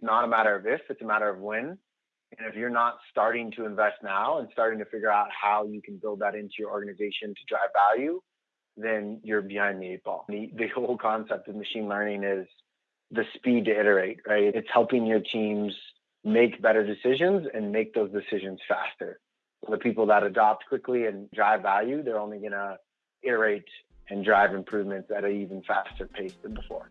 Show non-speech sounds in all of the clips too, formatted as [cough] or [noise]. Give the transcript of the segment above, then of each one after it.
it's not a matter of if, it's a matter of when. And if you're not starting to invest now and starting to figure out how you can build that into your organization to drive value, then you're behind the eight ball. The, the whole concept of machine learning is the speed to iterate, right? It's helping your teams make better decisions and make those decisions faster. The people that adopt quickly and drive value, they're only going to iterate and drive improvements at an even faster pace than before.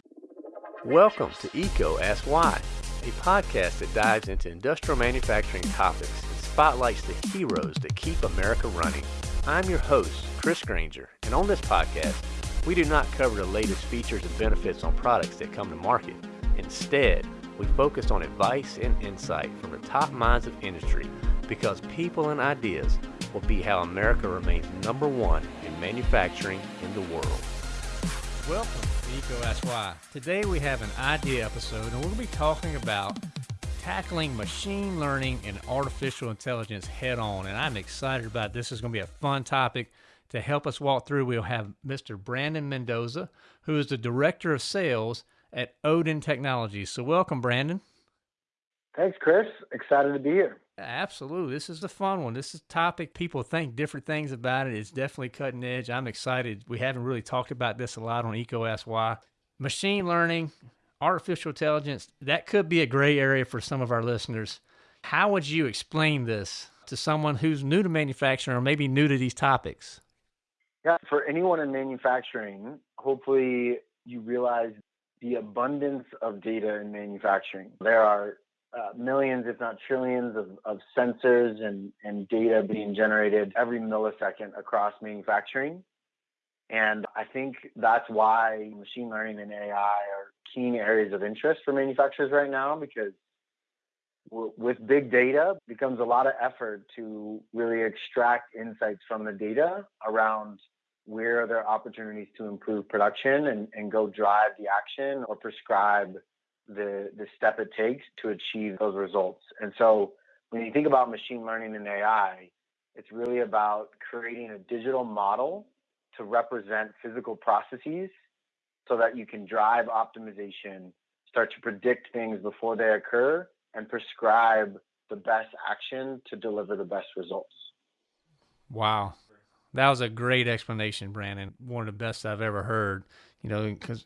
Welcome to EECO Ask Why, a podcast that dives into industrial manufacturing topics and spotlights the heroes that keep America running. I'm your host, Chris Grainger, and on this podcast, we do not cover the latest features and benefits on products that come to market. Instead, we focus on advice and insight from the top minds of industry because people and ideas will be how America remains number one in manufacturing in the world. Welcome Ask Why. Today we have an idea episode and we're going to be talking about tackling machine learning and artificial intelligence head on. And I'm excited about this. This is going to be a fun topic. To help us walk through, we'll have Mr. Brandon Mendoza, who is the Director of Sales at Oden Technologies. So, welcome, Brandon. Thanks, Chris. Excited to be here. Absolutely. This is the fun one. This is a topic people think different things about it. It's definitely cutting edge. I'm excited. We haven't really talked about this a lot on EECO Ask Machine learning, artificial intelligence, that could be a gray area for some of our listeners. How would you explain this to someone who's new to manufacturing or maybe new to these topics? Yeah, for anyone in manufacturing, hopefully you realize the abundance of data in manufacturing. There are uh, millions, if not trillions, of, of sensors and, and data being generated every millisecond across manufacturing. And I think that's why machine learning and AI are keen areas of interest for manufacturers right now because with big data becomes a lot of effort to really extract insights from the data around where are there opportunities to improve production and, and go drive the action or prescribe the the step it takes to achieve those results. And so when you think about machine learning and AI, it's really about creating a digital model to represent physical processes so that you can drive optimization, start to predict things before they occur, and prescribe the best action to deliver the best results. Wow. That was a great explanation, Brandon. One of the best I've ever heard. You know, because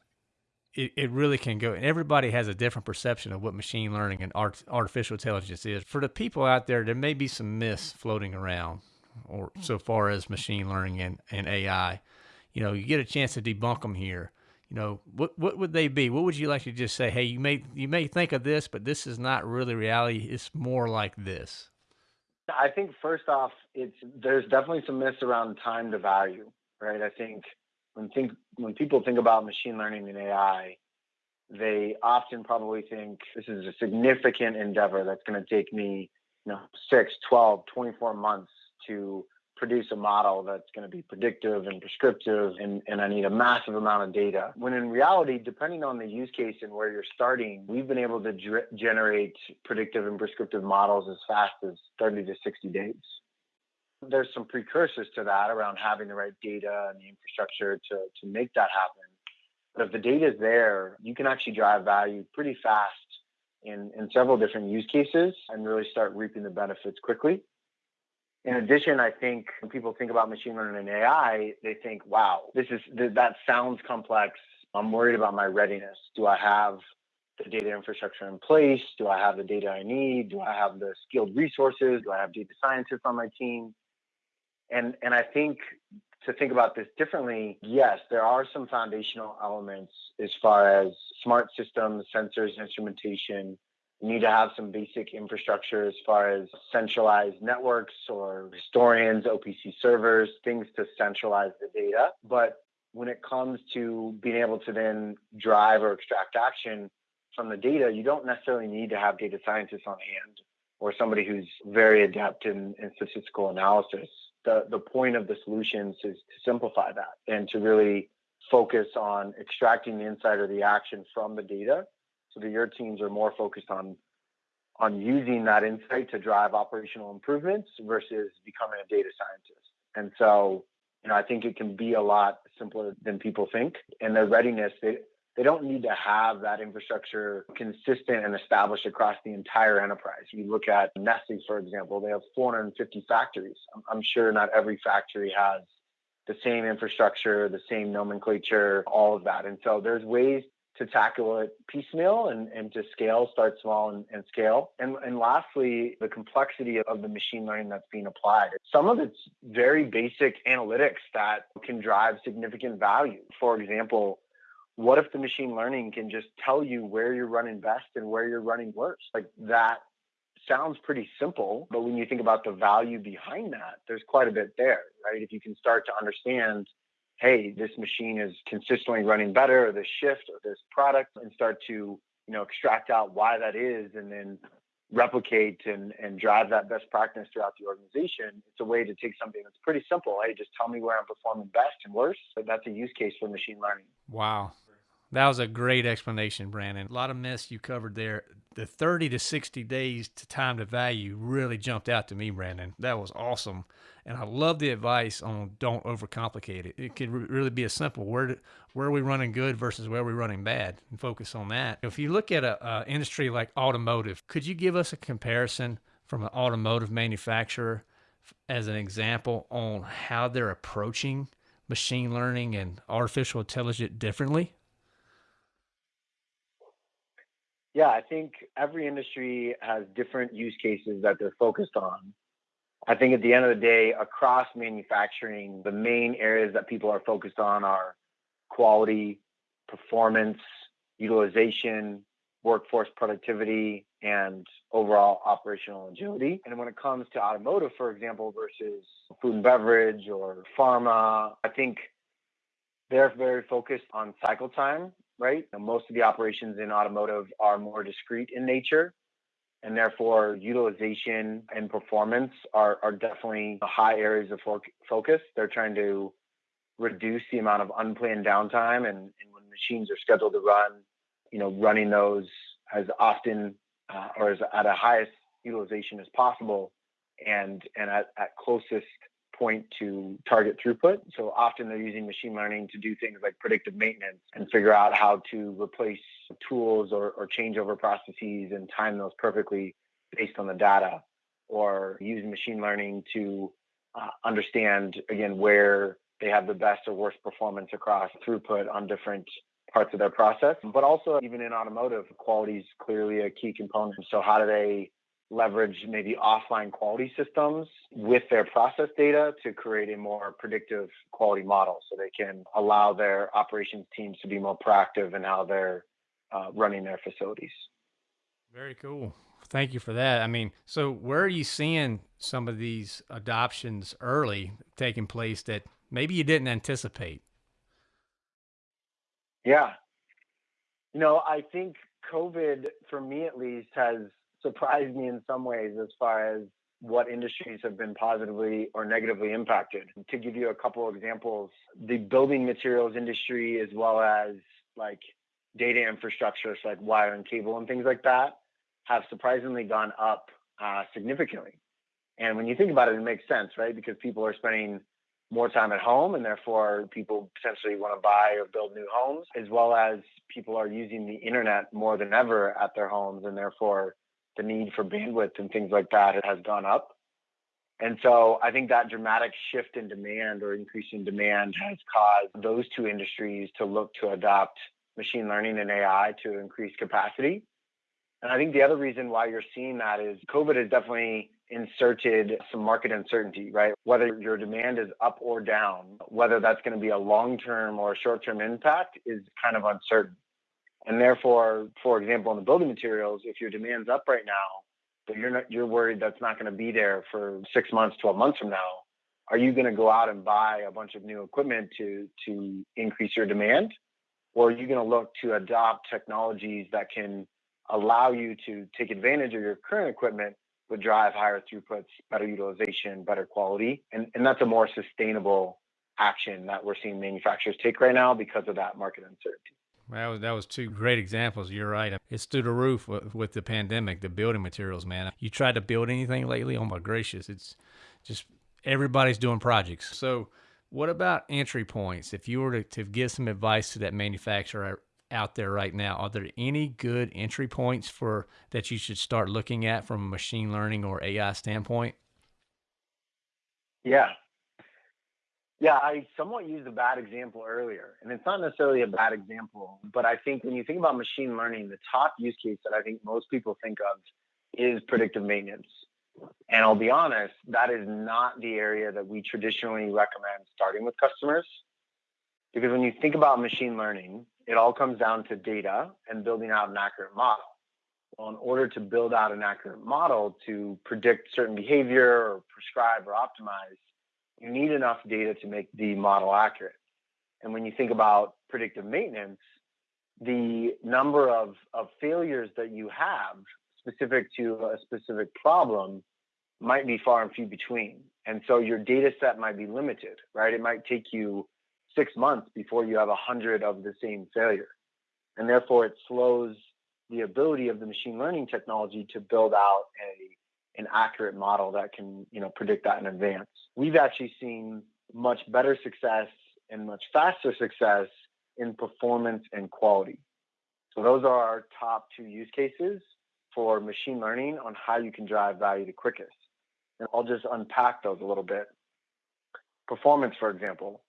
it, it really can go. And everybody has a different perception of what machine learning and art, artificial intelligence is. For the people out there, there may be some myths floating around, or so far as machine learning and, and AI. You know, you get a chance to debunk them here. You know, what what would they be? What would you like to just say? Hey, you may you may think of this, but this is not really reality. It's more like this. I think first off, it's there's definitely some myths around time to value, right? I think when think when people think about machine learning and AI, they often probably think this is a significant endeavor that's going to take me, you know, 6, 12, 24 months to produce a model that's going to be predictive and prescriptive and, and I need a massive amount of data. When in reality, depending on the use case and where you're starting, we've been able to generate predictive and prescriptive models as fast as 30 to 60 days there's some precursors to that around having the right data and the infrastructure to, to make that happen. But if the data is there, you can actually drive value pretty fast in, in several different use cases and really start reaping the benefits quickly. In addition, I think when people think about machine learning and AI, they think, wow, this is that sounds complex. I'm worried about my readiness. Do I have the data infrastructure in place? Do I have the data I need? Do I have the skilled resources? Do I have data scientists on my team? And and I think to think about this differently, yes, there are some foundational elements as far as smart systems, sensors, instrumentation. You need to have some basic infrastructure as far as centralized networks or historians, OPC servers, things to centralize the data. But when it comes to being able to then drive or extract action from the data, you don't necessarily need to have data scientists on hand or somebody who's very adept in, in statistical analysis the, the point of the solutions is to simplify that and to really focus on extracting the insight or the action from the data so that your teams are more focused on on using that insight to drive operational improvements versus becoming a data scientist. And so, you know, I think it can be a lot simpler than people think. And their readiness, they, they don't need to have that infrastructure consistent and established across the entire enterprise. You look at Nestle, for example, they have 450 factories. I'm sure not every factory has the same infrastructure, the same nomenclature, all of that. And so there's ways to tackle it piecemeal and, and to scale, start small and, and scale. And, and lastly, the complexity of the machine learning that's being applied. Some of it's very basic analytics that can drive significant value. For example, what if the machine learning can just tell you where you're running best and where you're running worse? Like that sounds pretty simple, but when you think about the value behind that, there's quite a bit there, right? If you can start to understand, hey, this machine is consistently running better, or this shift, or this product, and start to, you know, extract out why that is, and then replicate and, and drive that best practice throughout the organization. It's a way to take something that's pretty simple. Hey, just tell me where I'm performing best and worse. But that's a use case for machine learning. Wow. That was a great explanation, Brandon. A lot of myths you covered there. The 30 to 60 days to time to value really jumped out to me, Brandon. That was awesome. And I love the advice on don't overcomplicate it. It could really be a simple where where are we running good versus where are we running bad and focus on that. If you look at a, industry like automotive, could you give us a comparison from an automotive manufacturer as an example on how they're approaching machine learning and artificial intelligence differently? Yeah, I think every industry has different use cases that they're focused on. I think at the end of the day, across manufacturing, the main areas that people are focused on are quality, performance, utilization, workforce productivity, and overall operational agility. And when it comes to automotive, for example, versus food and beverage or pharma, I think they're very focused on cycle time right? most of the operations in automotive are more discrete in nature, and therefore utilization and performance are, are definitely high areas of focus. They're trying to reduce the amount of unplanned downtime, and, and when machines are scheduled to run, you know, running those as often uh, or as at a highest utilization as possible, and and at, at closest point to target throughput. So often they're using machine learning to do things like predictive maintenance and figure out how to replace tools or, or change over processes and time those perfectly based on the data, or using machine learning to uh, understand, again, where they have the best or worst performance across throughput on different parts of their process. But also, even in automotive, quality is clearly a key component. So, how do they leverage maybe offline quality systems with their process data to create a more predictive quality model so they can allow their operations teams to be more proactive in how they're uh, running their facilities. Very cool. Thank you for that. I mean, so where are you seeing some of these adoptions early taking place that maybe you didn't anticipate? Yeah. You know, I think COVID, for me at least, has surprised me in some ways as far as what industries have been positively or negatively impacted. To give you a couple of examples, the building materials industry, as well as like data infrastructure, so like wire and cable and things like that, have surprisingly gone up uh, significantly. And when you think about it, it makes sense, right? Because people are spending more time at home and therefore people potentially want to buy or build new homes, as well as people are using the internet more than ever at their homes and therefore the need for bandwidth and things like that has gone up. And so I think that dramatic shift in demand or increase in demand has caused those two industries to look to adopt machine learning and AI to increase capacity. And I think the other reason why you're seeing that is COVID has definitely inserted some market uncertainty, right? Whether your demand is up or down, whether that's going to be a long term or short term impact is kind of uncertain. And therefore, for example, in the building materials, if your demand's up right now, but you're not you're worried that's not going to be there for six months, 12 months from now, are you going to go out and buy a bunch of new equipment to to increase your demand? Or are you going to look to adopt technologies that can allow you to take advantage of your current equipment but drive higher throughputs, better utilization, better quality? And, and that's a more sustainable action that we're seeing manufacturers take right now because of that market uncertainty. That was, that was two great examples. You're right. It's through the roof with, with the pandemic, the building materials, man. You tried to build anything lately? Oh my gracious. It's just everybody's doing projects. So, what about entry points? If you were to, to give some advice to that manufacturer out there right now, are there any good entry points for that you should start looking at from a machine learning or AI standpoint? Yeah. Yeah, I somewhat used a bad example earlier, and it's not necessarily a bad example, but I think when you think about machine learning, the top use case that I think most people think of is predictive maintenance. And I'll be honest, that is not the area that we traditionally recommend starting with customers. Because when you think about machine learning, it all comes down to data and building out an accurate model. Well, in order to build out an accurate model to predict certain behavior or prescribe or optimize, you need enough data to make the model accurate. And when you think about predictive maintenance, the number of, of failures that you have specific to a specific problem might be far and few between. And so your data set might be limited, right? It might take you six months before you have a hundred of the same failure. And therefore it slows the ability of the machine learning technology to build out a an accurate model that can you know predict that in advance. We've actually seen much better success and much faster success in performance and quality. So those are our top two use cases for machine learning on how you can drive value the quickest. And I'll just unpack those a little bit. Performance, for example,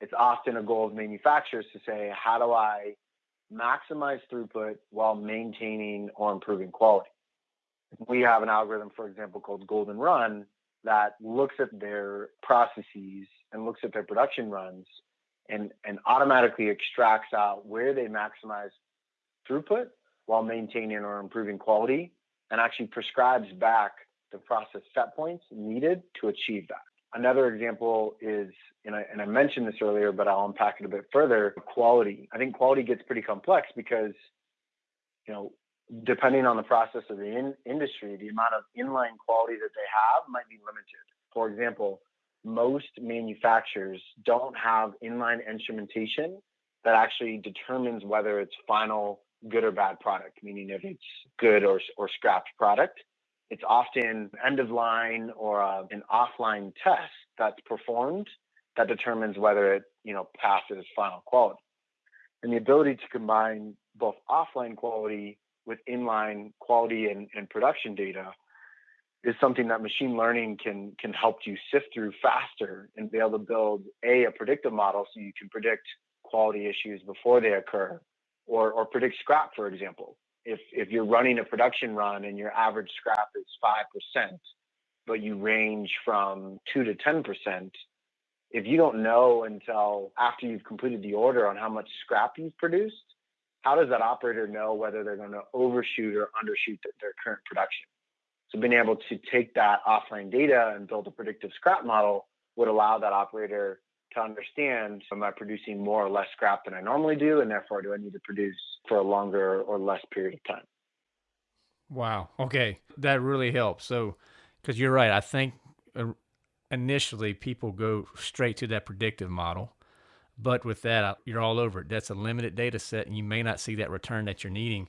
it's often a goal of manufacturers to say, how do I maximize throughput while maintaining or improving quality? We have an algorithm, for example, called Golden Run that looks at their processes and looks at their production runs and, and automatically extracts out where they maximize throughput while maintaining or improving quality and actually prescribes back the process set points needed to achieve that. Another example is, and I, and I mentioned this earlier, but I'll unpack it a bit further, quality. I think quality gets pretty complex because, you know, depending on the process of the in- industry, the amount of inline quality that they have might be limited. For example, most manufacturers don't have inline instrumentation that actually determines whether it's final good or bad product, meaning if it's good or, or scrapped product. It's often end of line or uh, an offline test that's performed that determines whether it you know passes final quality. And the ability to combine both offline quality with inline quality and, and production data is something that machine learning can can help you sift through faster and be able to build a a predictive model so you can predict quality issues before they occur or or predict scrap for example. If if you're running a production run and your average scrap is five percent, but you range from two to ten percent, if you don't know until after you've completed the order on how much scrap you've produced, how does that operator know whether they're going to overshoot or undershoot their current production? So being able to take that offline data and build a predictive scrap model would allow that operator to understand am I producing more or less scrap than I normally do, and therefore do I need to produce for a longer or less period of time. Wow. Okay, that really helps. So, because you're right, I think uh, initially people go straight to that predictive model, but with that, you're all over it. That's a limited data set, and you may not see that return that you're needing.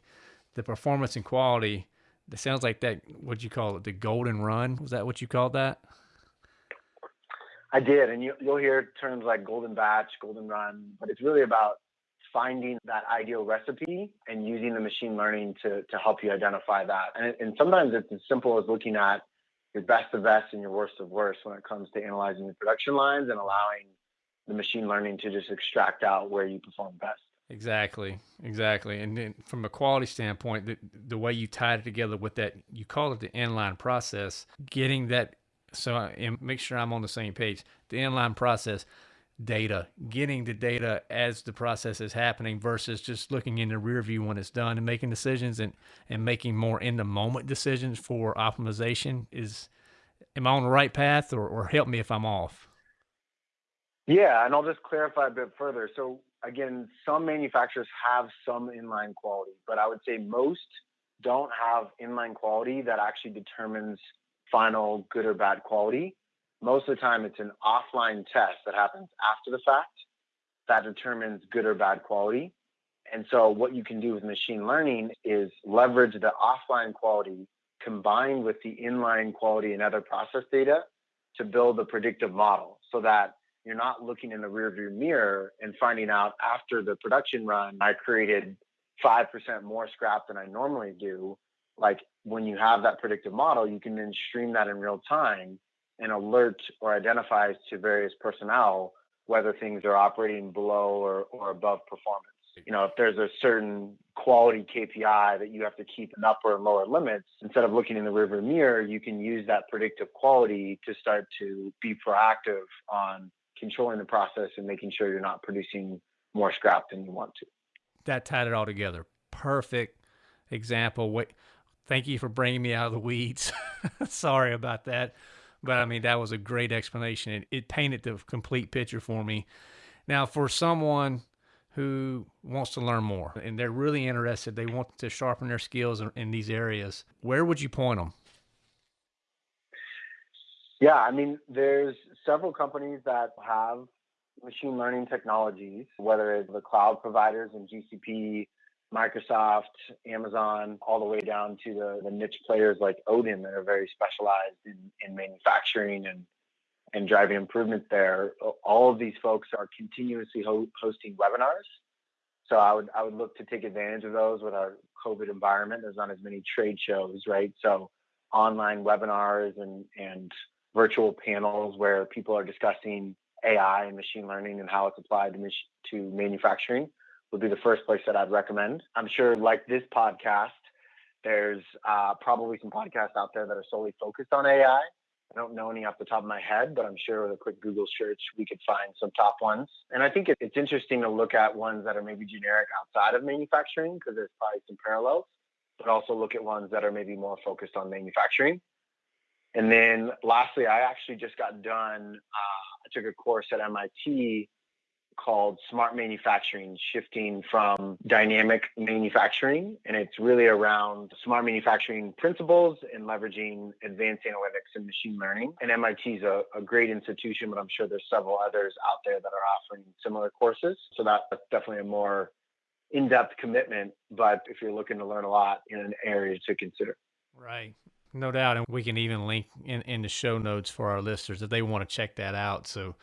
The performance and quality. That sounds like that. What you call it? The golden run. Was that what you called that? I did, and you, you'll hear terms like golden batch, golden run, but it's really about finding that ideal recipe and using the machine learning to, to help you identify that. And, and sometimes it's as simple as looking at your best of best and your worst of worst when it comes to analyzing the production lines and allowing the machine learning to just extract out where you perform best. Exactly, exactly. And then from a quality standpoint, the, the way you tied it together with that, you call it the inline process, getting that so and make sure I'm on the same page. The inline process data, getting the data as the process is happening versus just looking in the rear view when it's done and making decisions and, and making more in the moment decisions for optimization is am I on the right path or, or help me if I'm off? Yeah, and I'll just clarify a bit further. So again, some manufacturers have some inline quality, but I would say most don't have inline quality that actually determines final good or bad quality. Most of the time, it's an offline test that happens after the fact that determines good or bad quality. And so, what you can do with machine learning is leverage the offline quality combined with the inline quality and other process data to build a predictive model so that you're not looking in the rearview mirror and finding out after the production run, I created 5% more scrap than I normally do. Like when you have that predictive model, you can then stream that in real time and alert or identify to various personnel whether things are operating below or, or above performance. You know, if there's a certain quality KPI that you have to keep in upper and lower limits, instead of looking in the river mirror, you can use that predictive quality to start to be proactive on controlling the process and making sure you're not producing more scrap than you want to. That tied it all together. Perfect example. Wait, thank you for bringing me out of the weeds. [laughs] Sorry about that. But I mean, that was a great explanation. It, it painted the complete picture for me. Now, for someone who wants to learn more and they're really interested, they want to sharpen their skills in, in these areas, where would you point them? Yeah, I mean, there's several companies that have machine learning technologies, whether it's the cloud providers and GCP, Microsoft, Amazon, all the way down to the, the niche players like Oden that are very specialized in, in manufacturing and, and driving improvements there. All of these folks are continuously ho- hosting webinars. So I would I would look to take advantage of those with our COVID environment. There's not as many trade shows, right? So online webinars and and virtual panels where people are discussing AI and machine learning and how it's applied to, to manufacturing would be the first place that I'd recommend. I'm sure, like this podcast, there's uh, probably some podcasts out there that are solely focused on AI. I don't know any off the top of my head, but I'm sure with a quick Google search, we could find some top ones. And I think it's interesting to look at ones that are maybe generic outside of manufacturing because there's probably some parallels, but also look at ones that are maybe more focused on manufacturing. And then lastly, I actually just got done, uh, I took a course at MIT called Smart Manufacturing, shifting from dynamic manufacturing. And it's really around smart manufacturing principles and leveraging advanced analytics and machine learning. And MIT is a, a great institution, but I'm sure there's several others out there that are offering similar courses. So that's definitely a more in-depth commitment, but if you're looking to learn a lot in an area to consider. Right. No doubt. And we can even link in, in the show notes for our listeners if they want to check that out. So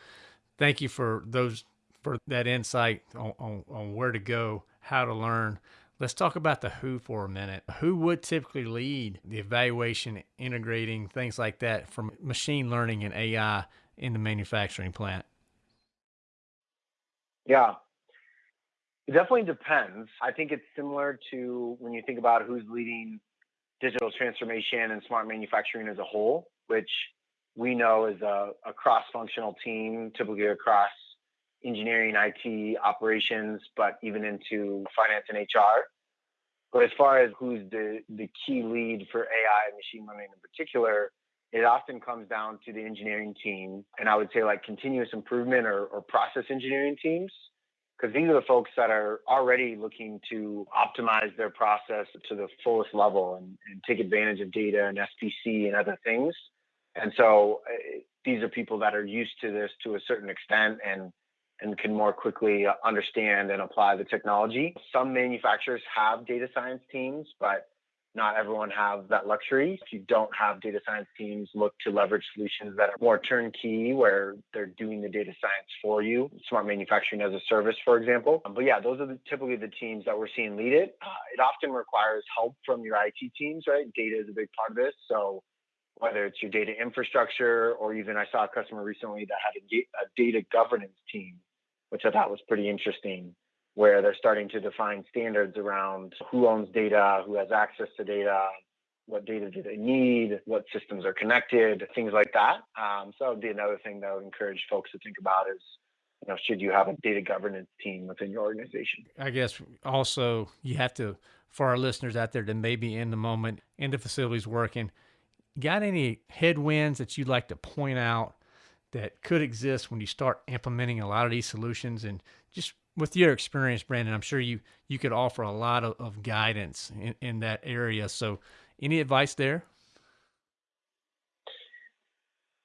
thank you for those for that insight on, on, on where to go, how to learn. Let's talk about the who for a minute. Who would typically lead the evaluation, integrating things like that from machine learning and AI in the manufacturing plant? Yeah, it definitely depends. I think it's similar to when you think about who's leading digital transformation and smart manufacturing as a whole, which we know is a, a cross functional team, typically across engineering, IT, operations, but even into finance and HR. But as far as who's the, the key lead for AI and machine learning in particular, it often comes down to the engineering team. And I would say like continuous improvement or, or process engineering teams, because these are the folks that are already looking to optimize their process to the fullest level and, and take advantage of data and SPC and other things. And so uh, these are people that are used to this to a certain extent and and can more quickly uh, understand and apply the technology. Some manufacturers have data science teams, but not everyone has that luxury. If you don't have data science teams, look to leverage solutions that are more turnkey, where they're doing the data science for you. Smart manufacturing as a service, for example. But yeah, those are the, typically the teams that we're seeing lead it. Uh, it often requires help from your IT teams, right? Data is a big part of this. So whether it's your data infrastructure or even I saw a customer recently that had a, a data governance team which I thought was pretty interesting, where they're starting to define standards around who owns data, who has access to data, what data do they need, what systems are connected, things like that. Um, so that would be another thing that I would encourage folks to think about is, you know, should you have a data governance team within your organization? I guess also you have to, for our listeners out there that may be in the moment, in the facilities working, got any headwinds that you'd like to point out that could exist when you start implementing a lot of these solutions and just with your experience brandon i'm sure you you could offer a lot of, of guidance in, in that area. So any advice there?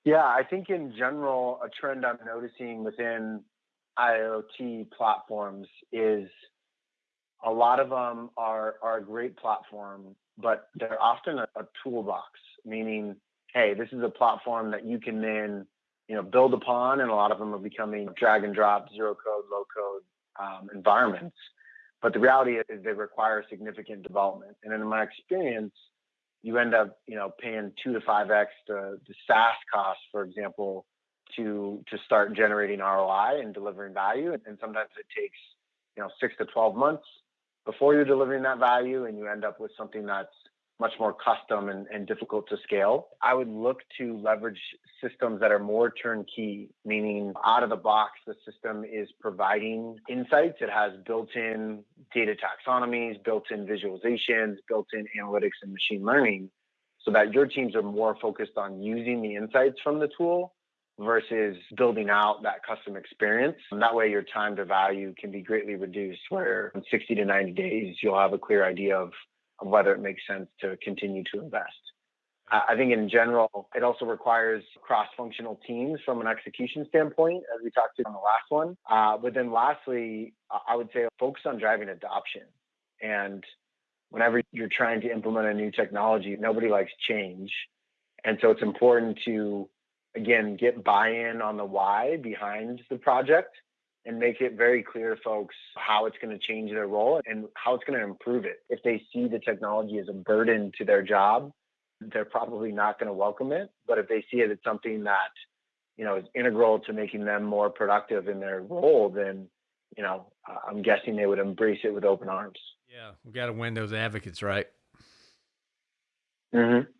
Yeah i think in general a trend i'm noticing within iot platforms is a lot of them are are a great platform but they're often a, a toolbox meaning hey this is a platform that you can then you know, build upon, and a lot of them are becoming drag and drop, zero code, low code um, environments. But the reality is they require significant development. And in my experience, you end up, you know, paying two to five x the, the SaaS cost, for example, to to start generating ROI and delivering value. And, and sometimes it takes, you know, six to twelve months before you're delivering that value, and you end up with something that's much more custom and, and, difficult to scale. I would look to leverage systems that are more turnkey, meaning out of the box, the system is providing insights. It has built in data taxonomies, built in visualizations, built in analytics and machine learning, so that your teams are more focused on using the insights from the tool versus building out that custom experience. And that way, your time to value can be greatly reduced, where in 60 to 90 days, you'll have a clear idea of of whether it makes sense to continue to invest. I think in general, it also requires cross-functional teams from an execution standpoint, as we talked to on the last one. Uh, but then lastly, I would say focus on driving adoption. And whenever you're trying to implement a new technology, nobody likes change. And so it's important to, again, get buy-in on the why behind the project and make it very clear to folks how it's going to change their role and how it's going to improve it. If they see the technology as a burden to their job, they're probably not going to welcome it. But if they see it as something that, you know, is integral to making them more productive in their role, then, you know, I'm guessing they would embrace it with open arms. Yeah, we got to win those advocates, right? Mm-hmm.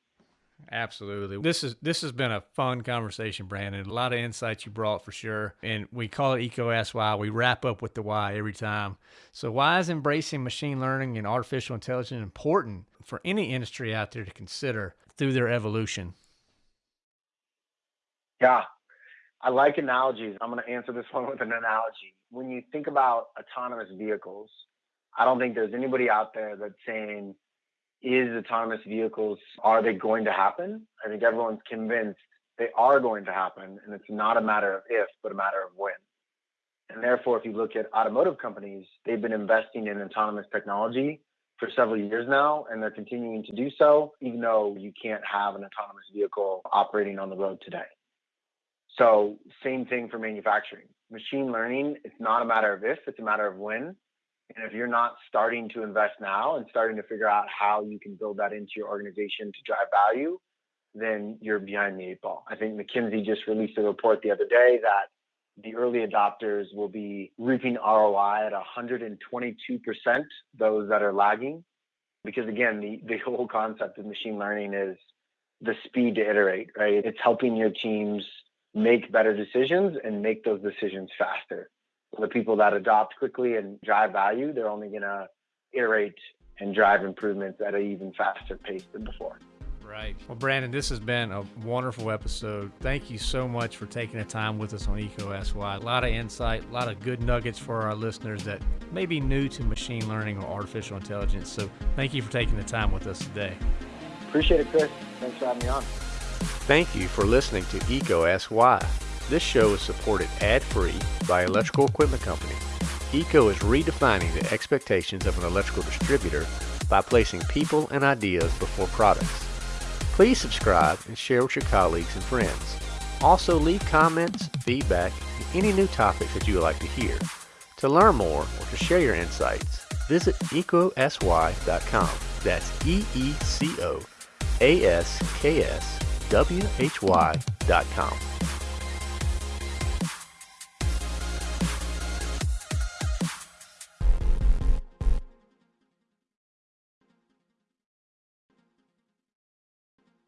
Absolutely. This is this has been a fun conversation, Brandon. A lot of insights you brought for sure. And we call it EECO Ask Why. We wrap up with the why every time. So why is embracing machine learning and artificial intelligence important for any industry out there to consider through their evolution? Yeah. I like analogies. I'm going to answer this [laughs] one with an analogy. When you think about autonomous vehicles, I don't think there's anybody out there that's saying is autonomous vehicles, are they going to happen? I think everyone's convinced they are going to happen. And it's not a matter of if, but a matter of when. And therefore, if you look at automotive companies, they've been investing in autonomous technology for several years now, and they're continuing to do so, even though you can't have an autonomous vehicle operating on the road today. So, same thing for manufacturing. Machine learning, it's not a matter of if, it's a matter of when. And if you're not starting to invest now and starting to figure out how you can build that into your organization to drive value, then you're behind the eight ball. I think McKinsey just released a report the other day that the early adopters will be reaping ROI at 122%, those that are lagging. Because again, the, the whole concept of machine learning is the speed to iterate, right? It's helping your teams make better decisions and make those decisions faster the people that adopt quickly and drive value, they're only going to iterate and drive improvements at an even faster pace than before. Right. Well, Brandon, this has been a wonderful episode. Thank you so much for taking the time with us on EECO SY. A lot of insight, a lot of good nuggets for our listeners that may be new to machine learning or artificial intelligence. So thank you for taking the time with us today. Appreciate it, Chris. Thanks for having me on. Thank you for listening to EECO SY. This show is supported ad-free by Electrical Equipment Company. EECO is redefining the expectations of an electrical distributor by placing people and ideas before products. Please subscribe and share with your colleagues and friends. Also leave comments, feedback, and any new topics that you would like to hear. To learn more or to share your insights, visit eecosy.com. That's E-E-C-O A-S-K-S W-H-Y.com.